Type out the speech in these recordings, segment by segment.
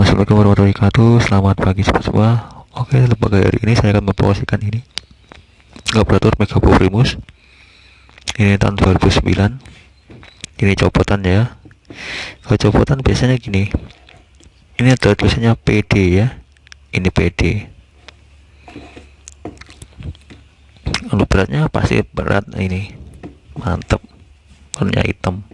Assalamualaikum warahmatullahi wabarakatuh Selamat pagi semua Oke lembaga hari ini saya akan mempromosikan ini. Operator Mega Primus Ini tahun 2009 Ini copotan ya. Kalau copotan biasanya gini. Ini ada tulisannya PD ya. Ini PD Kalau beratnya pasti berat ini. Mantep. Warnanya hitam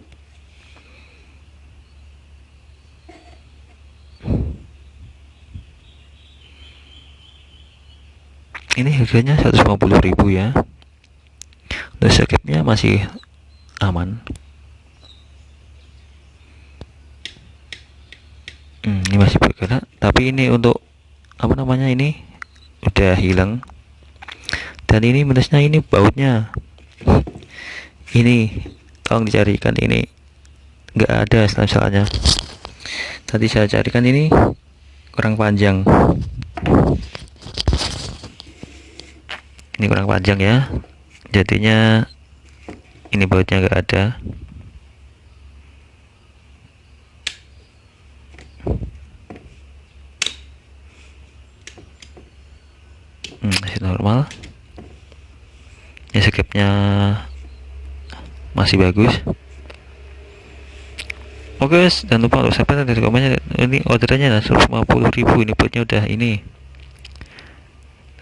ini harganya 150.000 ya. Untuk sakitnya masih aman. Hmm, ini masih bergerak. Tapi ini untuk apa namanya ini udah hilang. Dan ini minusnya ini bautnya. Ini tolong dicarikan ini. Enggak ada misalnya. Tadi saya carikan ini kurang panjang ini kurang panjang ya. Jadinya ini bautnya enggak ada. Hmm, normal. Ya skipnya masih bagus. Oke jangan lupa untuk subscribe dan komennya. Ini orderannya 150.000 ini bautnya udah ini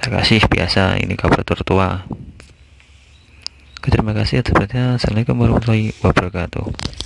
terima kasih biasa ini kabar tertua. Terima kasih atas perhatian. Assalamualaikum warahmatullahi wabarakatuh